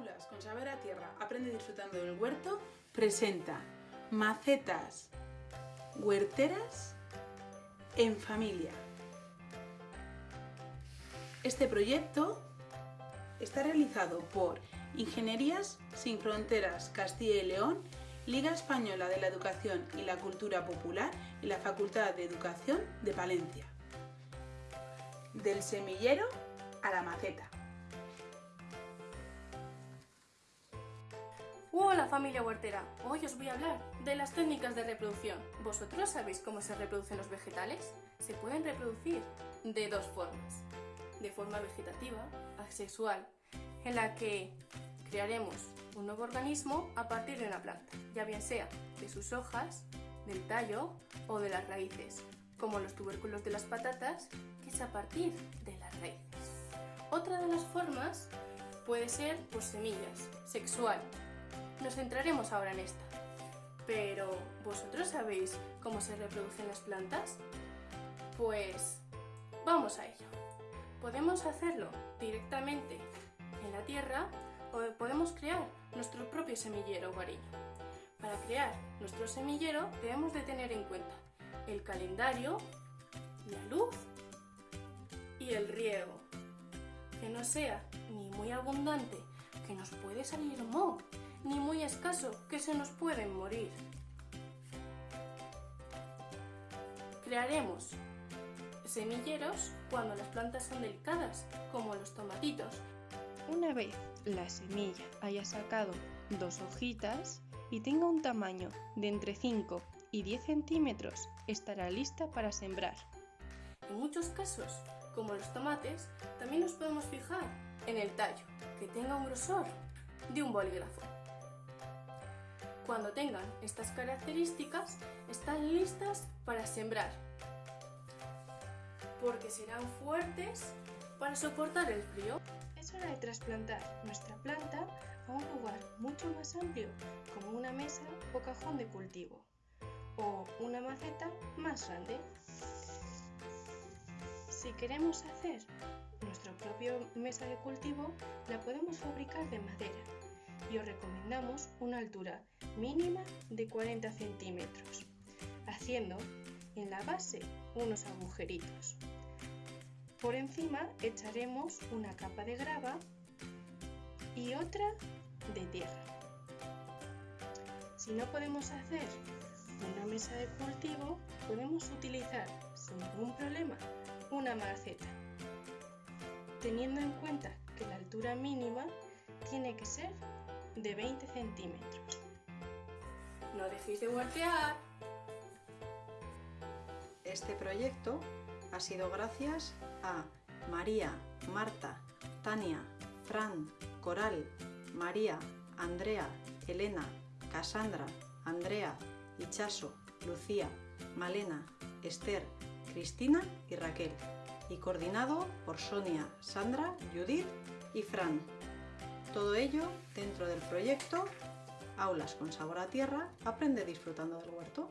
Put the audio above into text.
Con Saber a Tierra, aprende disfrutando del huerto, presenta macetas huerteras en familia. Este proyecto está realizado por Ingenierías Sin Fronteras Castilla y León, Liga Española de la Educación y la Cultura Popular y la Facultad de Educación de Palencia. Del semillero a la maceta. Hola familia huertera, hoy os voy a hablar de las técnicas de reproducción. ¿Vosotros sabéis cómo se reproducen los vegetales? Se pueden reproducir de dos formas. De forma vegetativa, asexual, en la que crearemos un nuevo organismo a partir de una planta, ya bien sea de sus hojas, del tallo o de las raíces, como los tubérculos de las patatas, que es a partir de las raíces. Otra de las formas puede ser por semillas, sexual, nos centraremos ahora en esta. Pero, ¿vosotros sabéis cómo se reproducen las plantas? Pues vamos a ello. Podemos hacerlo directamente en la tierra o podemos crear nuestro propio semillero hogareño. Para crear nuestro semillero debemos de tener en cuenta el calendario, la luz y el riego. Que no sea ni muy abundante, que nos puede salir moho, ni muy escaso, que se nos pueden morir. Crearemos semilleros cuando las plantas son delicadas, como los tomatitos. Una vez la semilla haya sacado dos hojitas y tenga un tamaño de entre 5 y 10 centímetros, estará lista para sembrar. En muchos casos, como los tomates, también nos podemos fijar en el tallo, que tenga un grosor de un bolígrafo. Cuando tengan estas características, están listas para sembrar, porque serán fuertes para soportar el frío. Es hora de trasplantar nuestra planta a un lugar mucho más amplio, como una mesa o cajón de cultivo, o una maceta más grande. Si queremos hacer nuestra propia mesa de cultivo, la podemos fabricar de madera y os recomendamos una altura mínima de 40 centímetros, haciendo en la base unos agujeritos. Por encima echaremos una capa de grava y otra de tierra. Si no podemos hacer una mesa de cultivo, podemos utilizar sin ningún problema una maceta, teniendo en cuenta que la altura mínima tiene que ser de 20 centímetros. No dejéis de huertear. Este proyecto ha sido gracias a María, Marta, Tania, Fran, Coral, María, Andrea, Elena, Casandra, Andrea, Ichaso, Lucía, Malena, Esther, Cristina y Raquel, y coordinado por Sonia, Sandra, Judith y Fran. Todo ello dentro del proyecto Aulas con sabor a tierra, aprende disfrutando del huerto.